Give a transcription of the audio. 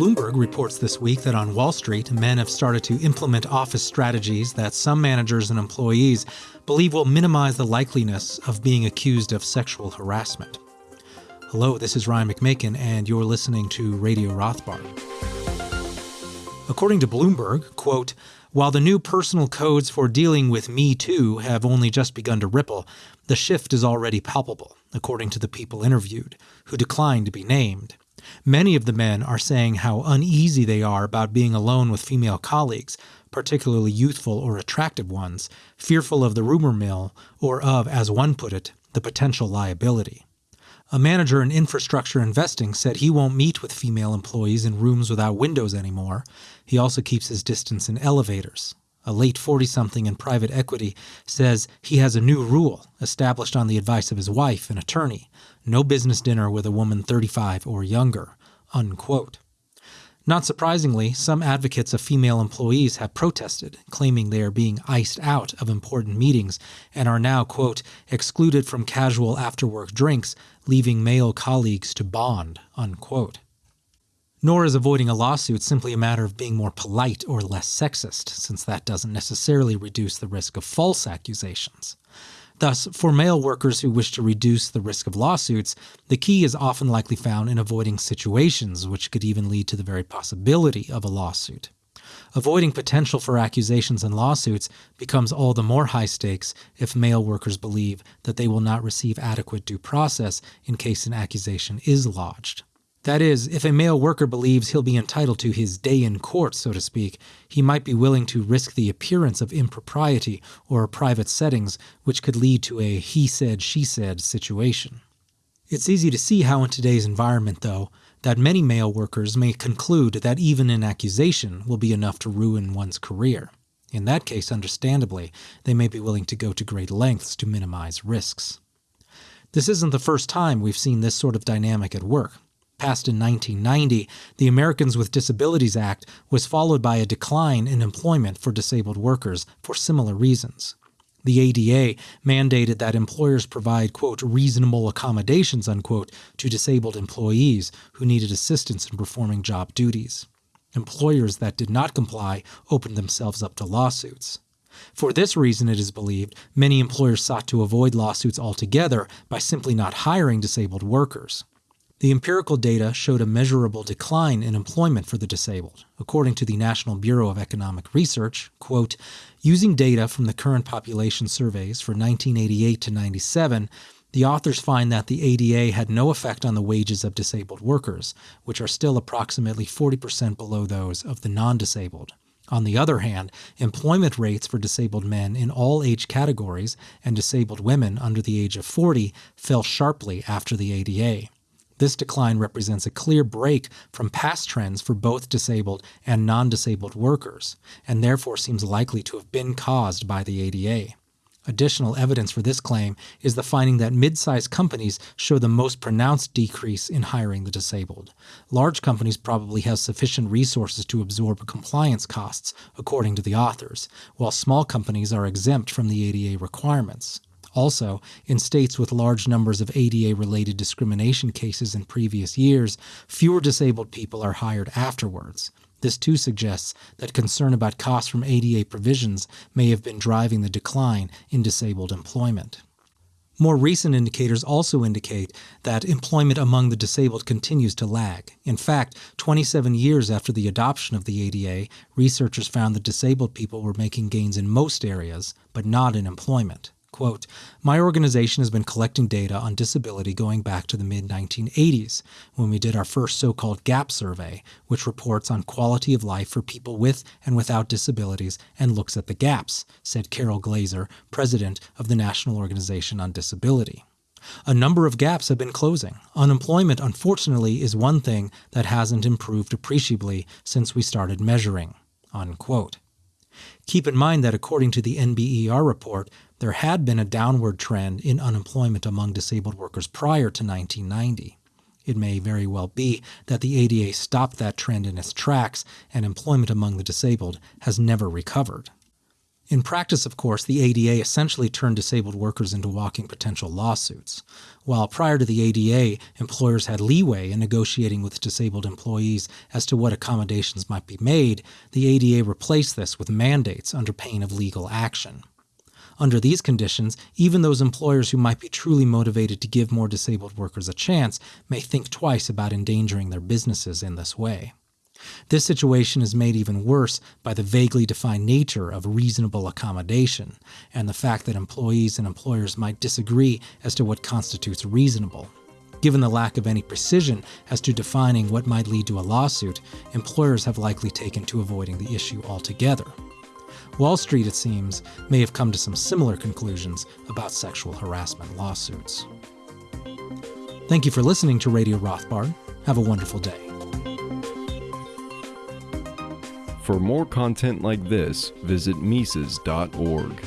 Bloomberg reports this week that on Wall Street, men have started to implement office strategies that some managers and employees believe will minimize the likeliness of being accused of sexual harassment. Hello, this is Ryan McMaken, and you're listening to Radio Rothbard. According to Bloomberg, quote, while the new personal codes for dealing with Me Too have only just begun to ripple, the shift is already palpable, according to the people interviewed, who declined to be named. Many of the men are saying how uneasy they are about being alone with female colleagues, particularly youthful or attractive ones, fearful of the rumor mill, or of, as one put it, the potential liability. A manager in infrastructure investing said he won't meet with female employees in rooms without windows anymore. He also keeps his distance in elevators. A late 40 something in private equity says he has a new rule established on the advice of his wife, an attorney no business dinner with a woman 35 or younger. Unquote. Not surprisingly, some advocates of female employees have protested, claiming they are being iced out of important meetings and are now, quote, excluded from casual after work drinks, leaving male colleagues to bond, unquote. Nor is avoiding a lawsuit simply a matter of being more polite or less sexist, since that doesn't necessarily reduce the risk of false accusations. Thus, for male workers who wish to reduce the risk of lawsuits, the key is often likely found in avoiding situations which could even lead to the very possibility of a lawsuit. Avoiding potential for accusations and lawsuits becomes all the more high stakes if male workers believe that they will not receive adequate due process in case an accusation is lodged. That is, if a male worker believes he'll be entitled to his day in court, so to speak, he might be willing to risk the appearance of impropriety or private settings, which could lead to a he said, she said situation. It's easy to see how, in today's environment, though, that many male workers may conclude that even an accusation will be enough to ruin one's career. In that case, understandably, they may be willing to go to great lengths to minimize risks. This isn't the first time we've seen this sort of dynamic at work passed in 1990, the Americans with Disabilities Act was followed by a decline in employment for disabled workers for similar reasons. The ADA mandated that employers provide, quote, reasonable accommodations, unquote, to disabled employees who needed assistance in performing job duties. Employers that did not comply opened themselves up to lawsuits. For this reason, it is believed, many employers sought to avoid lawsuits altogether by simply not hiring disabled workers. The empirical data showed a measurable decline in employment for the disabled. According to the National Bureau of Economic Research, quote, using data from the current population surveys for 1988 to 97, the authors find that the ADA had no effect on the wages of disabled workers, which are still approximately 40% below those of the non disabled. On the other hand, employment rates for disabled men in all age categories and disabled women under the age of 40 fell sharply after the ADA. This decline represents a clear break from past trends for both disabled and non disabled workers, and therefore seems likely to have been caused by the ADA. Additional evidence for this claim is the finding that mid sized companies show the most pronounced decrease in hiring the disabled. Large companies probably have sufficient resources to absorb compliance costs, according to the authors, while small companies are exempt from the ADA requirements. Also, in states with large numbers of ADA related discrimination cases in previous years, fewer disabled people are hired afterwards. This too suggests that concern about costs from ADA provisions may have been driving the decline in disabled employment. More recent indicators also indicate that employment among the disabled continues to lag. In fact, 27 years after the adoption of the ADA, researchers found that disabled people were making gains in most areas, but not in employment. Quote, My organization has been collecting data on disability going back to the mid 1980s, when we did our first so called GAP survey, which reports on quality of life for people with and without disabilities and looks at the gaps, said Carol Glazer, president of the National Organization on Disability. A number of gaps have been closing. Unemployment, unfortunately, is one thing that hasn't improved appreciably since we started measuring. Unquote. Keep in mind that according to the NBER report, there had been a downward trend in unemployment among disabled workers prior to 1990. It may very well be that the ADA stopped that trend in its tracks and employment among the disabled has never recovered. In practice, of course, the ADA essentially turned disabled workers into walking potential lawsuits. While prior to the ADA, employers had leeway in negotiating with disabled employees as to what accommodations might be made, the ADA replaced this with mandates under pain of legal action. Under these conditions, even those employers who might be truly motivated to give more disabled workers a chance may think twice about endangering their businesses in this way. This situation is made even worse by the vaguely defined nature of reasonable accommodation and the fact that employees and employers might disagree as to what constitutes reasonable. Given the lack of any precision as to defining what might lead to a lawsuit, employers have likely taken to avoiding the issue altogether. Wall Street, it seems, may have come to some similar conclusions about sexual harassment lawsuits. Thank you for listening to Radio Rothbard. Have a wonderful day. For more content like this, visit Mises.org.